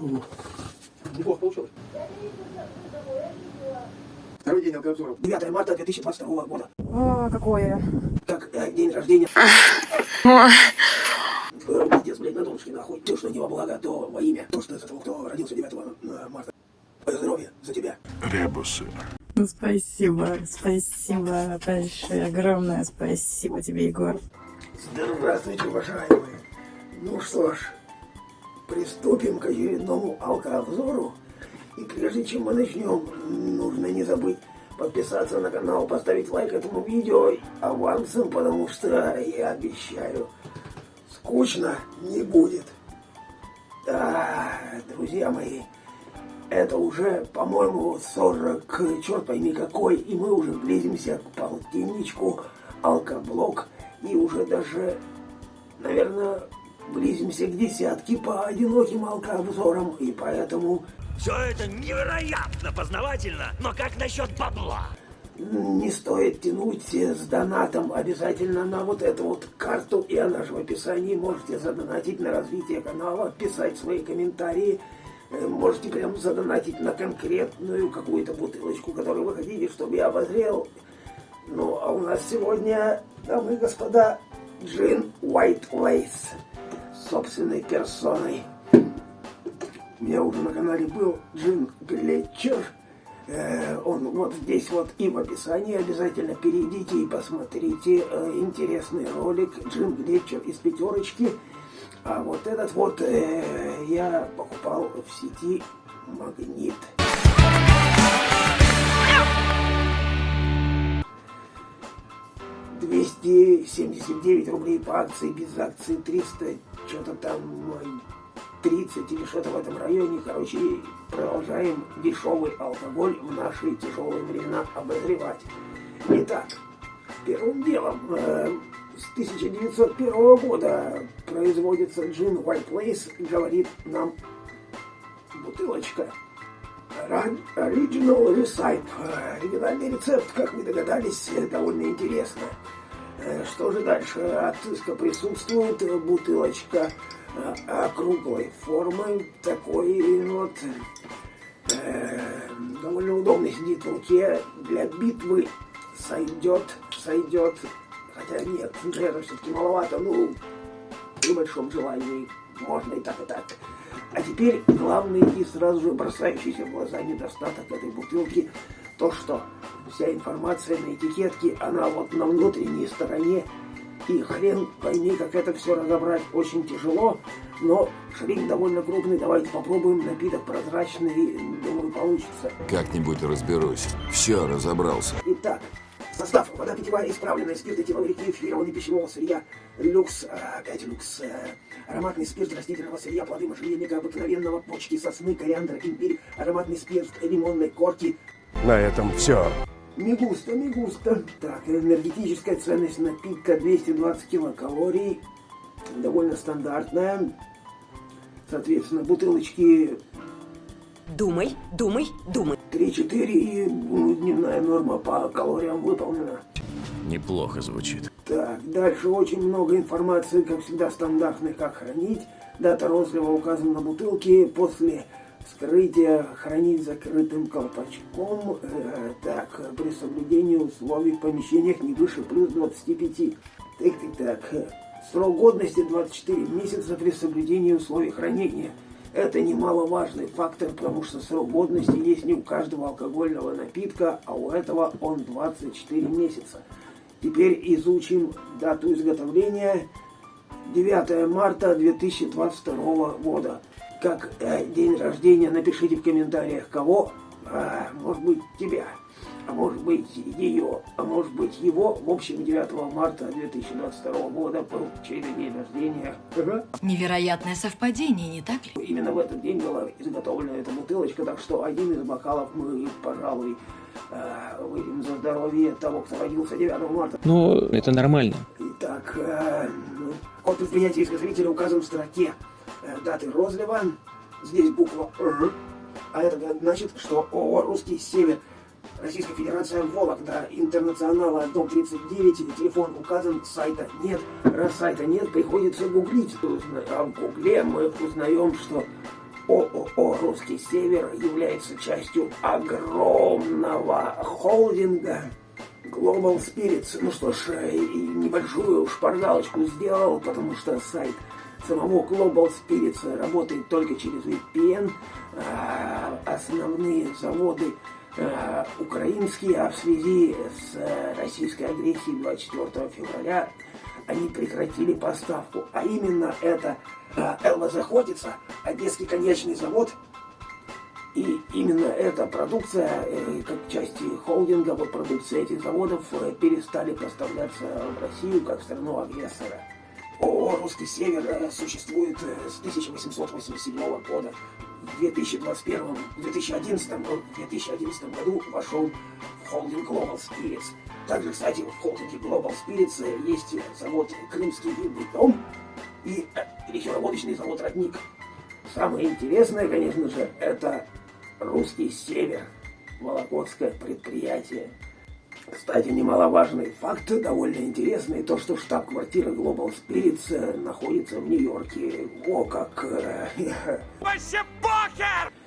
Неплохо получилось. Второй день алкообзоров. 9 марта 2022 года. О, какое. Как э, день рождения. Э, Пиздец, блядь, на донышке нахуй. То, что не во благо, то во имя. То, что за того, кто родился 9 э, марта. Твое здоровье за тебя. Ребусы. Ну, спасибо, спасибо большое, огромное спасибо тебе, Егор. Здравствуйте, уважаемые. Ну что ж, приступим к очередному алкообзору. И прежде чем мы начнем, нужно не забыть подписаться на канал, поставить лайк этому видео авансом, потому что я обещаю, скучно не будет. Да, друзья мои, это уже, по-моему, 40, черт пойми какой, и мы уже близимся к полтинничку, алкоблок, и уже даже, наверное, близимся к десятке по одиноким алкообзорам, и поэтому Все это невероятно познавательно, но как насчет бабла? не стоит тянуть с донатом обязательно на вот эту вот карту, и она же в описании. Можете задонатить на развитие канала, писать свои комментарии. Э, Можете прям задонатить на конкретную какую-то бутылочку, которую вы хотите, чтобы я обозрел. Ну, а у нас сегодня, дамы и господа, джин White Lace собственной персоной. У меня уже на канале был Джин Глетчер. Э, Он вот здесь вот и в описании обязательно перейдите и посмотрите э, интересный ролик Джин Глетчер из пятерочки. А вот этот вот э, я покупал в сети Магнит. Двести семьдесят девять рублей по акции, без акции 300, что-то там ой, 30 или что-то в этом районе. Короче, продолжаем дешевый алкоголь в наши тяжелые времена обозревать. Итак, первым делом, э, с 1901 года производится джин White Place, говорит нам бутылочка. Original Recipe. Э, Оригинальный рецепт, как вы догадались, э, довольно интересно. Э, Что же дальше? Отыска присутствует, бутылочка округлой формы, такой вот довольно удобно сидит в руке, для битвы сойдет, сойдет, хотя нет, это все-таки маловато, ну, при большом желании можно и так, и так. А теперь главный и сразу же бросающийся в глаза недостаток этой бутылки, то, что вся информация на этикетке, она вот на внутренней стороне, и хрен пойми, как это все разобрать очень тяжело, но шрифт довольно крупный, давайте попробуем, напиток прозрачный, думаю, получится. Как-нибудь разберусь. Все, разобрался. Итак, состав. Вода питьевая, исправленная, спирт этиловый эфированный пищевого сырья, люкс, а, опять люкс, э, ароматный спирт растительного сырья, плоды можжевельника, обыкновенного, почки сосны, кориандр, имбирь, ароматный спирт лимонной корки, На этом все. не густо. Так, энергетическая ценность напитка 220 килокалорий. Довольно стандартная. Соответственно, бутылочки Думай, думай, думай. 3-4 и ну, дневная норма по калориям выполнена. Неплохо звучит. Так, дальше очень много информации, как всегда, стандартной, как хранить. Дата розлива указана на бутылке. После вскрытия хранить закрытым колпачком. Э, так, при соблюдении условий в помещениях не выше плюс 25. Так, так, так. Срок годности 24 месяца при соблюдении условий хранения. Это немаловажный фактор, потому что срок годности есть не у каждого алкогольного напитка, а у этого он 24 месяца. Теперь изучим дату изготовления. 9 марта 2022 года. Как э, день рождения, напишите в комментариях, кого, А, может быть, тебя, а может быть, ее, а может быть, его. В общем, 9 марта 2022 года был чей-то день рождения. Невероятное совпадение, не так ли? Именно в этот день была изготовлена эта бутылочка, так что один из бокалов мы, пожалуй, э, выпьем за здоровье того, кто родился 9 марта. Ну, это нормально. Итак, э, код предприятия изготовителя указан в строке э, даты розлива. Здесь буква «Р», а это значит, что ООО «Русский Север», Российская Федерация Вологда, Интернационала, дом 39, телефон указан, сайта нет. Раз сайта нет, приходится гуглить. А в гугле мы узнаем, что ООО «Русский Север» является частью огромного холдинга Global Spirits. Ну что ж, и небольшую шпаргалочку сделал, потому что сайт самого Global Spirits работает только через VPN. А основные заводы украинские, а в связи с российской агрессией 24 февраля они прекратили поставку. А именно это а, Элва заходится, Одесский конечный завод, и именно эта продукция, э, как части холдинга, вот продукция этих заводов э, перестали поставляться в Россию как страну агрессора. ООО «Русский Север» э, существует с 1887 года. В 2021, 2011, 2011 году вошел в холдинг Global Spirits. Также, кстати, в холдинге Global Spirits есть завод «Крымский винный дом» и речеводочный завод «Родник». Самое интересное, конечно же, это «Русский Север», Вологодское предприятие. Кстати, немаловажный факт, довольно интересный, то, что штаб-квартира Global Spirits находится в Нью-Йорке. О, как... Э, похер!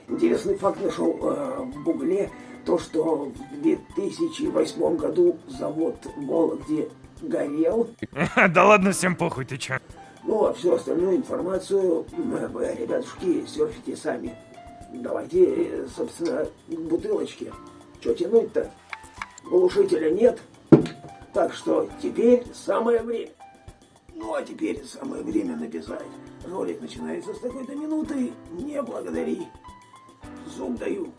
Интересный факт нашел э, в Гугле, то, что в 2008 году завод в Вологде горел. Да ладно, всем похуй, ты чё? Ну, а всю остальную информацию, вы, ребятушки, серфите сами. Давайте, собственно, к бутылочке. Что тянуть-то? Глушителя нет. Так что теперь самое время. Ну, а теперь самое время написать. Ролик начинается с такой-то минуты. Не благодари. Зуб даю.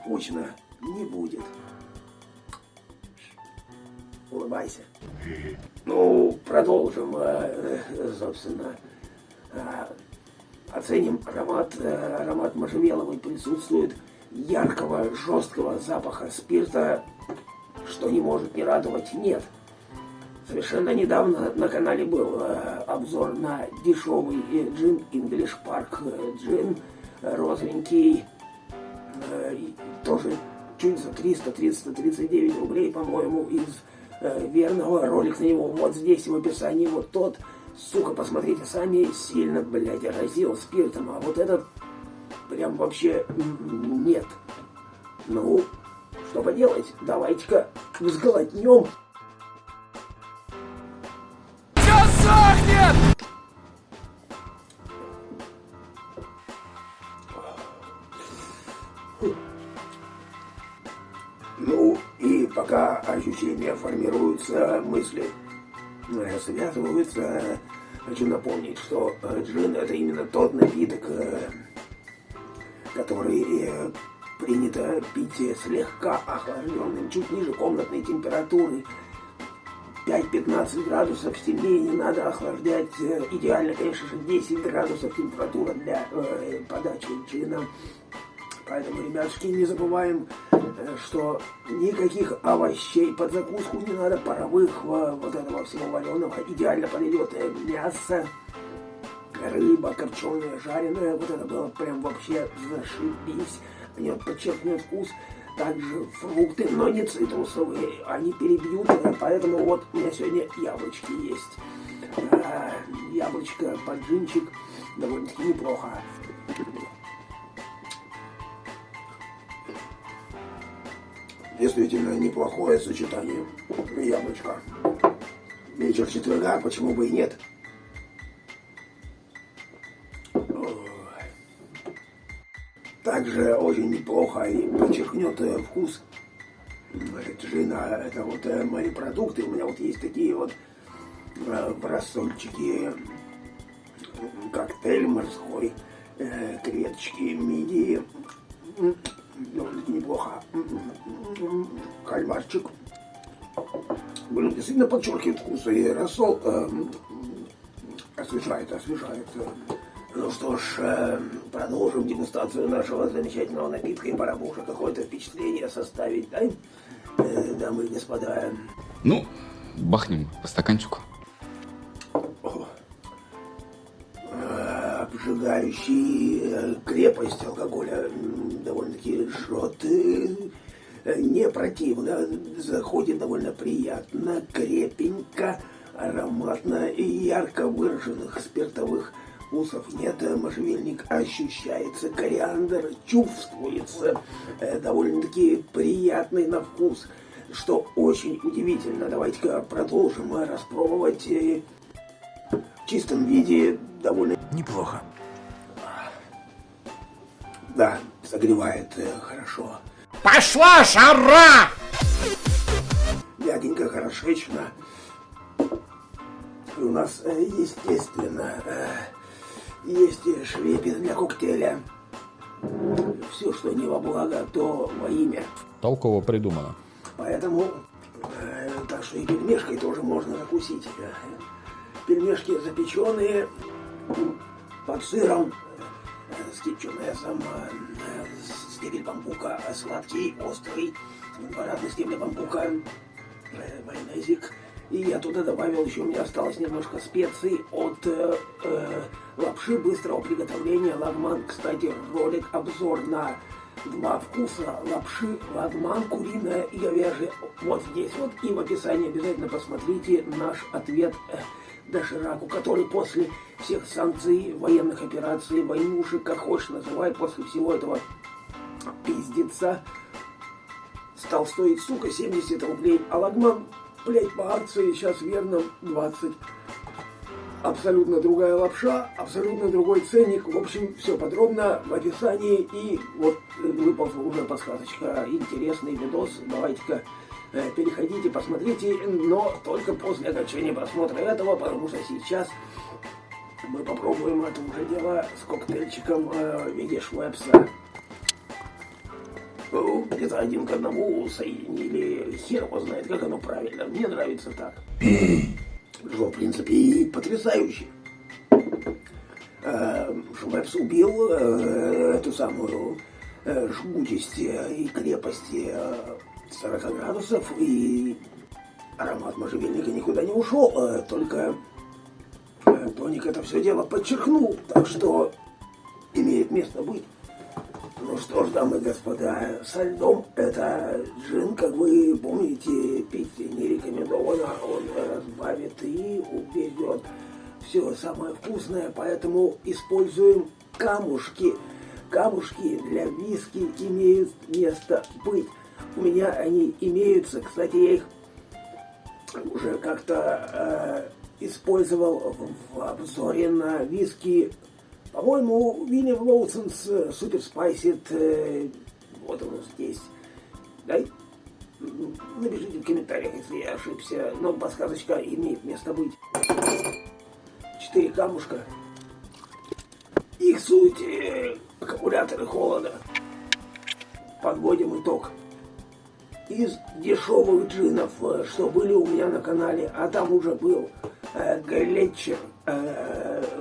Скучно не будет. Улыбайся. Ну, продолжим, э, собственно. Э, оценим аромат. Э, аромат можжевеловый присутствует. Яркого, жесткого запаха спирта, что не может не радовать, нет. Совершенно недавно на канале был обзор на дешевый джин English Park джин, розовенький, тоже чуть за 300-339 рублей, по-моему, из э, верного. Ролик на него вот здесь в описании. Вот тот, сука, посмотрите сами, сильно, блядь, разил спиртом. А вот этот прям вообще нет. Ну, что поделать, давайте-ка взглотнем. Сохнет? Ну, и пока ощущения формируются, мысли э, связываются, хочу напомнить, что э, джин это именно тот напиток, э, который принято пить слегка охлажденным, чуть ниже комнатной температуры. 5-15 градусов сильнее не надо охлаждать. Идеально, конечно же, 10 градусов температура для э, подачи джина. Поэтому, ребятушки, не забываем, э, что никаких овощей под закуску не надо, паровых, вот этого всего вареного. Идеально подойдет э, мясо, рыба, корченая, жареная. Вот это было прям вообще зашибись. Они вот подчеркнут вкус. Также фрукты, но не цитрусовые, они перебьют, поэтому вот у меня сегодня яблочки есть. А, яблочко, поджинчик, довольно-таки неплохо. Действительно неплохое сочетание яблочко. Вечер четверга, почему бы и нет. Также очень неплохо и подчеркнет э, вкус джина. Это вот э, мои продукты. У меня вот есть такие вот э, рассольчики, коктейль морской, креветочки, мидии довольно-таки неплохо. Кальмарчик. Блин, действительно подчеркивает вкус. И рассол э, освежает, освежает. Ну что ж, э, продолжим дегустацию нашего замечательного напитка. И пора бы уже какое-то впечатление составить, да? Э, дамы и господа. Ну, бахнем по стаканчику. обжигающий э, крепость алкоголя довольно-таки жжет э, не противно, заходит довольно приятно, крепенько, ароматно и ярко выраженных спиртовых вкусов нет, можжевельник ощущается, кориандр чувствуется, э, довольно-таки приятный на вкус, что очень удивительно. Давайте-ка продолжим распробовать э, в чистом виде довольно Неплохо. Да, согревает э, хорошо. Пошла жара! Дяденька хорошечно. И у нас, э, естественно, э, есть и швепи для коктейля. Все, что не во благо, то во имя. Толково придумано. Поэтому, э, так что и пельмешкой тоже можно закусить. Пельмешки запеченные, под сыром, э, с кетчунесом, э, стебель бамбука, э, сладкий, острый, квадратный стебель бамбука, э, майонезик. И я туда добавил еще, у меня осталось немножко специй от э, э, лапши быстрого приготовления лагман. Кстати, ролик обзор на два вкуса лапши лагман, куриная и говяжья. Вот здесь вот. И в описании обязательно посмотрите наш ответ э, Дошираку, который после всех санкций, военных операций, войнушек, как хочешь называй, после всего этого пиздеца, стал стоить, сука, 70 рублей. А лагман, блядь, по акции сейчас верно 20. Абсолютно другая лапша, абсолютно другой ценник. В общем, все подробно в описании. И вот выползла уже подсказочка. Интересный видос. Давайте-ка э, переходите, посмотрите. Но только после окончания просмотра этого, потому что сейчас мы попробуем это уже дело с коктейльчиком э, в виде швепса. Ну, где-то один к одному соединили. Хер его знает, как оно правильно. Мне нравится так. Что, в принципе, и потрясающе. Э, Швепс убил э, эту самую э, жгутость э, и крепость э, 40 градусов, и аромат можжевельника никуда не ушел, э, только э, тоник это все дело подчеркнул, так что имеет место быть. Ну что ж, дамы и господа, со льдом это джин, как вы помните, пить не рекомендовано, он разбавит и уберет все самое вкусное, поэтому используем камушки. Камушки для виски имеют место быть. У меня они имеются, кстати, я их уже как-то э, использовал в, обзоре на виски по-моему, William Lawson's Super Spiced, э, вот он здесь. Дай, напишите в комментариях, если я ошибся, но подсказочка имеет место быть. Четыре камушка. Их суть э, аккумуляторы холода. Подводим итог. Из дешевых джинов, э, что были у меня на канале, а там уже был э, Глетчер, э,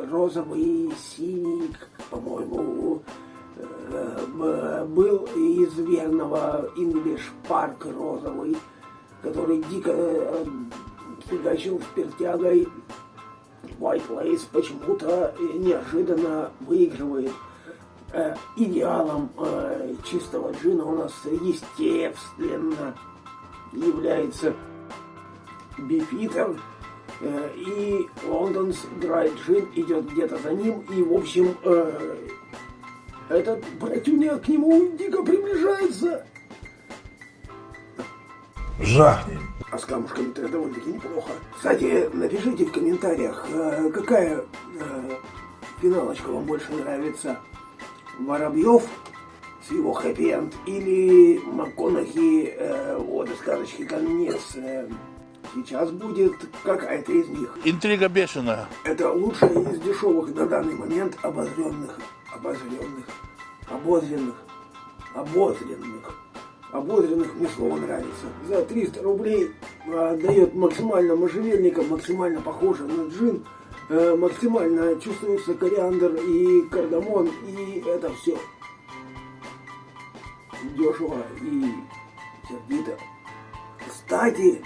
розовый, синий, по-моему, э, был из верного English Park розовый, который дико э, фигачил спиртягой. White Lace почему-то неожиданно выигрывает. Э, идеалом э, чистого джина у нас, естественно, является Beefeater. Э, и London Dry Gin идет где-то за ним. И, в общем, э, этот братюня к нему дико приближается. Жахни. А с камушками-то довольно-таки неплохо. Кстати, напишите в комментариях, э, какая финалочка вам больше нравится. Воробьев с его хэппи-энд или МакКонахи э, вот из сказочки конец. Э, сейчас будет какая-то из них. Интрига бешеная. Это лучшая из дешевых на данный момент обозренных, обозренных, обозренных, обозренных, обозренных мне слово нравится. За 300 рублей а, дает максимально можжевельника, максимально похоже на джин, э, максимально чувствуется кориандр и кардамон, и это все дешево и сердито. Кстати,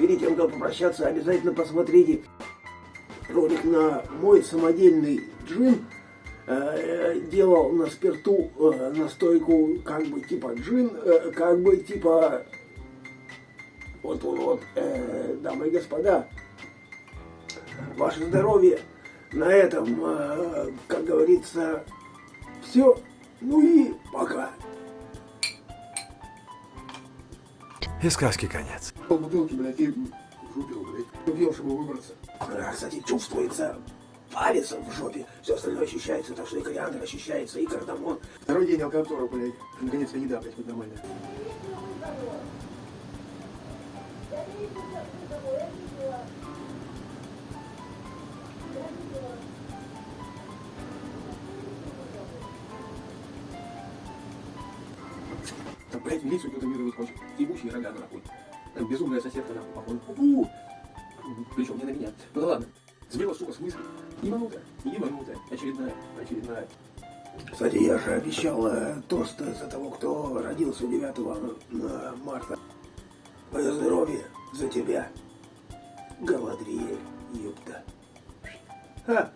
перед тем, как попрощаться, обязательно посмотрите ролик на мой самодельный джин. Э, делал на спирту э, настойку как бы типа джин, э, как бы типа вот вот, э, дамы и господа, ваше здоровье, На этом, как говорится, все. Ну и пока. И сказки конец. Полбутылки, блядь, и выпил, блядь. Убил, чтобы выбраться. А, кстати, чувствуется палец в жопе. Все остальное ощущается, так что и кориандр ощущается, и кардамон. Второй день алкотора, блядь. Наконец-то еда, блядь, хоть нормальная. Там, блядь, милицию информировать хочет. Ебучие рога нахуй. Там безумная соседка нахуй, походу. Фу! Причем не на меня. Ну да ладно. Сбила, сука, с мысли. Ебанутая, ебанутая. Очередная, очередная. Кстати, я же обещал э, тост за того, кто родился 9 э, марта. Мое здоровье за тебя. Галадриэль, ёпта. Ха!